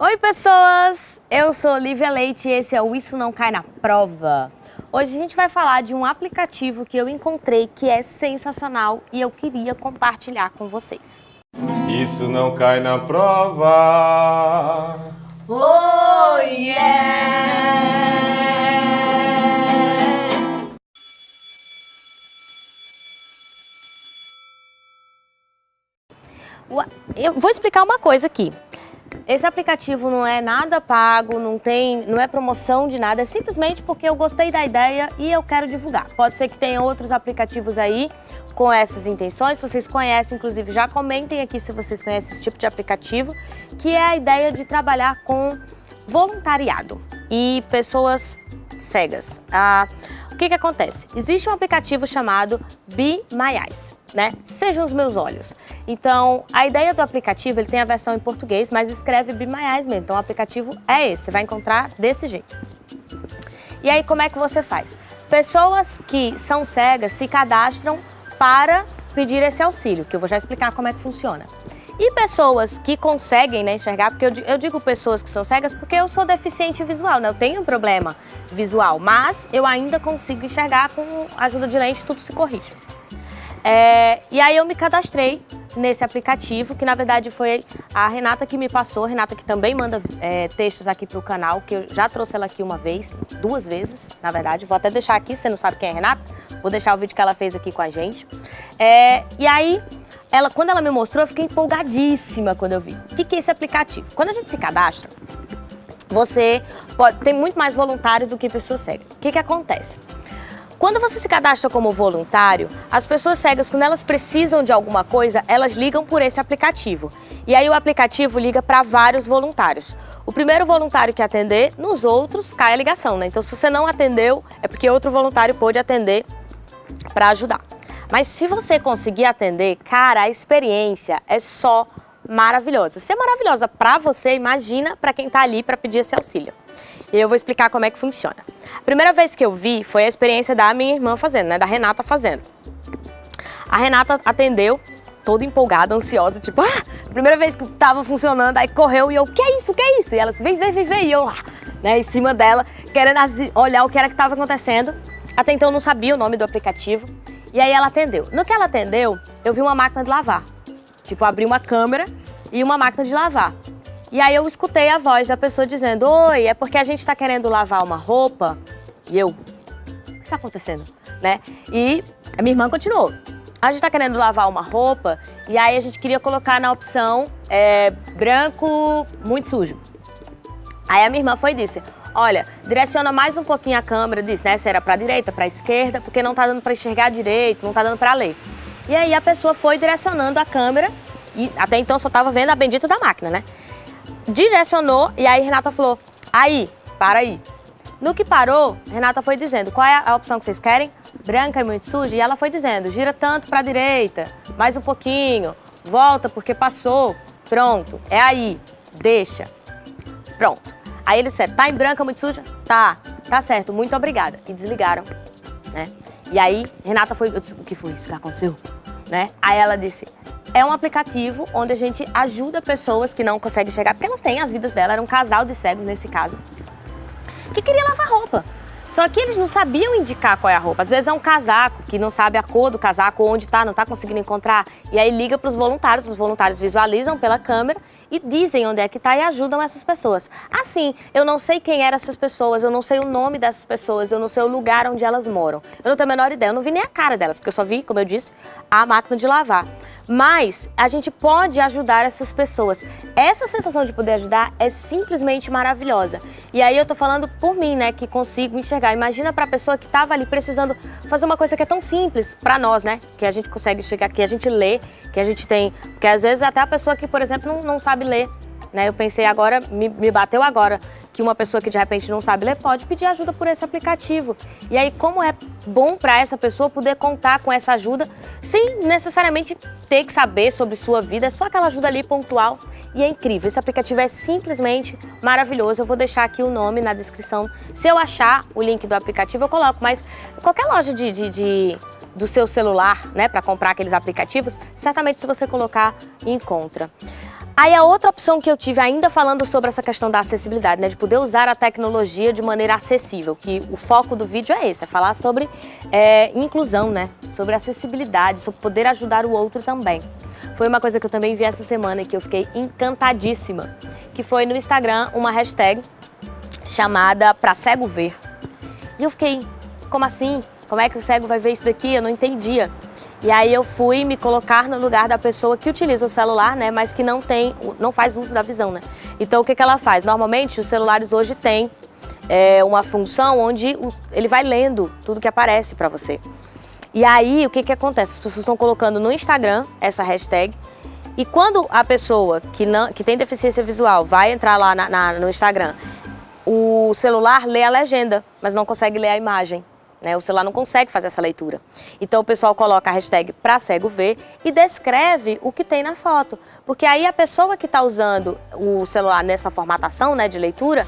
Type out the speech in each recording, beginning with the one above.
Oi, pessoas! Eu sou Lívia Leite e esse é o Isso Não Cai na Prova. Hoje a gente vai falar de um aplicativo que eu encontrei que é sensacional e eu queria compartilhar com vocês. Isso não cai na prova. Oh, yeah! Eu vou explicar uma coisa aqui. Esse aplicativo não é nada pago, não tem, não é promoção de nada, é simplesmente porque eu gostei da ideia e eu quero divulgar. Pode ser que tenha outros aplicativos aí com essas intenções, vocês conhecem, inclusive já comentem aqui se vocês conhecem esse tipo de aplicativo, que é a ideia de trabalhar com voluntariado e pessoas cegas. Ah, o que que acontece? Existe um aplicativo chamado Be My Eyes né? Sejam os meus olhos. Então, a ideia do aplicativo, ele tem a versão em português, mas escreve Eyes mesmo. Então, o aplicativo é esse, você vai encontrar desse jeito. E aí, como é que você faz? Pessoas que são cegas se cadastram para pedir esse auxílio, que eu vou já explicar como é que funciona. E pessoas que conseguem né, enxergar, porque eu, eu, digo pessoas que são cegas porque eu sou deficiente visual, né? Eu tenho um problema visual, mas eu ainda consigo enxergar com a ajuda de lente, tudo se corrige. É, e aí eu me cadastrei nesse aplicativo, que na verdade foi a Renata que me passou, Renata que também manda é, textos aqui para o canal, que eu já trouxe ela aqui uma vez, duas vezes, na verdade. Vou até deixar aqui, você não sabe quem é Renata, vou deixar o vídeo que ela fez aqui com a gente. É, e aí, ela, quando ela me mostrou, eu fiquei empolgadíssima quando eu vi. O que, que é esse aplicativo? Quando a gente se cadastra, você pode, tem muito mais voluntário do que pessoa cega. O que, que acontece? Quando você se cadastra como voluntário, as pessoas cegas, quando elas precisam de alguma coisa, elas ligam por esse aplicativo. E aí o aplicativo liga para vários voluntários. O primeiro voluntário que atender, nos outros cai a ligação, né? Então se você não atendeu, é porque outro voluntário pôde atender para ajudar. Mas se você conseguir atender, cara, a experiência é só maravilhosa. Se é maravilhosa para você, imagina para quem está ali para pedir esse auxílio. E eu vou explicar como é que funciona. A primeira vez que eu vi foi a experiência da minha irmã fazendo, né? Da Renata fazendo. A Renata atendeu, toda empolgada, ansiosa, tipo, ah, primeira vez que tava funcionando, aí correu e eu, que é isso, que é isso? E ela disse, vem, vem, vem, vem, e eu lá, né, em cima dela, querendo olhar o que era que tava acontecendo. Até então eu não sabia o nome do aplicativo. E aí ela atendeu. No que ela atendeu, eu vi uma máquina de lavar. Tipo, abri uma câmera e uma máquina de lavar. E aí eu escutei a voz da pessoa dizendo, oi, é porque a gente está querendo lavar uma roupa. E eu, o que está acontecendo? Né? E a minha irmã continuou. A gente está querendo lavar uma roupa e aí a gente queria colocar na opção é, branco muito sujo. Aí a minha irmã foi e disse, olha, direciona mais um pouquinho a câmera, disse, né, se era para direita, para esquerda, porque não está dando para enxergar direito, não está dando para ler. E aí a pessoa foi direcionando a câmera e até então só estava vendo a bendita da máquina, né? Direcionou e aí Renata falou, aí, para aí. No que parou, Renata foi dizendo, qual é a opção que vocês querem? Branca e muito suja? E ela foi dizendo, gira tanto para a direita, mais um pouquinho, volta porque passou, pronto, é aí, deixa, pronto. Aí eles disseram, tá em branca muito suja? Tá, tá certo, muito obrigada. E desligaram, né? E aí Renata foi, eu disse, o que foi isso que aconteceu? Né? Aí ela disse, é um aplicativo onde a gente ajuda pessoas que não conseguem chegar, porque elas têm as vidas delas, era um casal de cegos nesse caso, que queria lavar roupa. Só que eles não sabiam indicar qual é a roupa. Às vezes é um casaco, que não sabe a cor do casaco, onde está, não está conseguindo encontrar. E aí liga para os voluntários, os voluntários visualizam pela câmera e dizem onde é que está e ajudam essas pessoas. Assim, eu não sei quem eram essas pessoas, eu não sei o nome dessas pessoas, eu não sei o lugar onde elas moram. Eu não tenho a menor ideia, eu não vi nem a cara delas, porque eu só vi, como eu disse, a máquina de lavar. Mas a gente pode ajudar essas pessoas. Essa sensação de poder ajudar é simplesmente maravilhosa. E aí eu tô falando por mim, né, que consigo enxergar. Imagina para a pessoa que estava ali precisando fazer uma coisa que é tão simples para nós, né, que a gente consegue chegar, que a gente lê, que a gente tem, porque às vezes até a pessoa que, por exemplo, não, não sabe ler, né? Eu pensei agora, me, me bateu agora, que uma pessoa que de repente não sabe ler pode pedir ajuda por esse aplicativo. E aí, como é bom para essa pessoa poder contar com essa ajuda sem necessariamente ter que saber sobre sua vida, é só aquela ajuda ali pontual e é incrível. Esse aplicativo é simplesmente maravilhoso. Eu vou deixar aqui o nome na descrição. Se eu achar o link do aplicativo, eu coloco, mas qualquer loja de, de, de do seu celular, né, para comprar aqueles aplicativos, certamente se você colocar, encontra. Aí a outra opção que eu tive, ainda falando sobre essa questão da acessibilidade, né, de poder usar a tecnologia de maneira acessível, que o foco do vídeo é esse, é falar sobre é, inclusão, né, sobre acessibilidade, sobre poder ajudar o outro também. Foi uma coisa que eu também vi essa semana e que eu fiquei encantadíssima, que foi no Instagram uma hashtag chamada Pra Cego Ver. E eu fiquei, como assim? Como é que o cego vai ver isso daqui? Eu não entendia. E aí eu fui me colocar no lugar da pessoa que utiliza o celular, né, mas que não tem, não faz uso da visão, né. Então o que, que ela faz? Normalmente os celulares hoje têm é, uma função onde o, ele vai lendo tudo que aparece para você. E aí o que, que acontece? As pessoas estão colocando no Instagram essa hashtag e quando a pessoa que, não, que tem deficiência visual vai entrar lá na, na, no Instagram, o celular lê a legenda, mas não consegue ler a imagem. Né? O celular não consegue fazer essa leitura. Então o pessoal coloca a hashtag para cego ver e descreve o que tem na foto. Porque aí a pessoa que está usando o celular nessa formatação né, de leitura,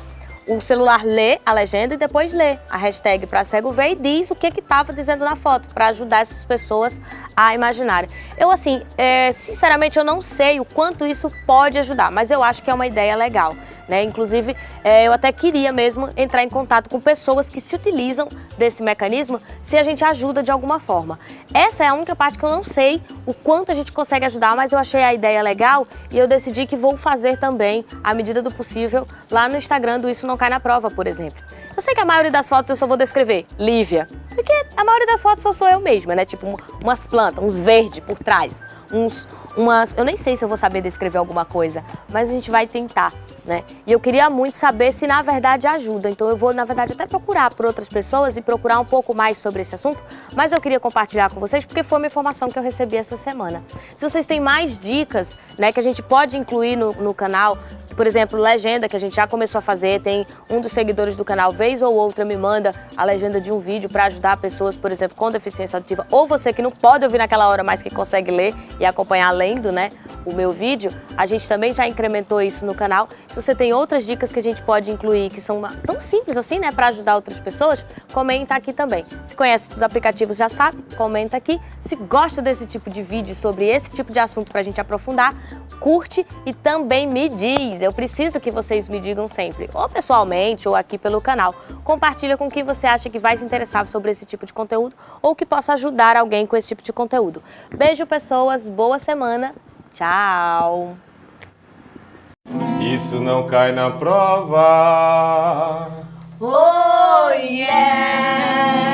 o celular lê a legenda e depois lê a hashtag para cego ver e diz o que estava dizendo na foto, para ajudar essas pessoas a imaginarem. Eu, assim, é, sinceramente, eu não sei o quanto isso pode ajudar, mas eu acho que é uma ideia legal. Né? Inclusive, é, eu até queria mesmo entrar em contato com pessoas que se utilizam desse mecanismo se a gente ajuda de alguma forma. Essa é a única parte que eu não sei o quanto a gente consegue ajudar, mas eu achei a ideia legal e eu decidi que vou fazer também, à medida do possível, lá no Instagram do Isso Não Cai na Prova, por exemplo. Eu sei que a maioria das fotos eu só vou descrever Lívia, porque a maioria das fotos só sou eu mesma, né? Tipo umas plantas, uns verdes por trás uns, umas... Eu nem sei se eu vou saber descrever alguma coisa, mas a gente vai tentar, né? E eu queria muito saber se na verdade ajuda, então eu vou na verdade até procurar por outras pessoas e procurar um pouco mais sobre esse assunto, mas eu queria compartilhar com vocês porque foi uma informação que eu recebi essa semana. Se vocês têm mais dicas, né, que a gente pode incluir no, no canal, por exemplo, legenda, que a gente já começou a fazer, tem um dos seguidores do canal, vez ou outra, me manda a legenda de um vídeo para ajudar pessoas, por exemplo, com deficiência auditiva, ou você que não pode ouvir naquela hora, mas que consegue ler e acompanhar lendo, né, o meu vídeo, a gente também já incrementou isso no canal. Se você tem outras dicas que a gente pode incluir, que são tão simples assim, né, para ajudar outras pessoas, comenta aqui também. Se conhece os aplicativos, já sabe, comenta aqui. Se gosta desse tipo de vídeo sobre esse tipo de assunto para a gente aprofundar, curte e também me diz. Eu preciso que vocês me digam sempre, ou pessoalmente ou aqui pelo canal. Compartilha com quem você acha que vai se interessar sobre esse tipo de conteúdo ou que possa ajudar alguém com esse tipo de conteúdo. Beijo, pessoas. Boa semana. Tchau. Isso não cai na prova. Oh, yeah!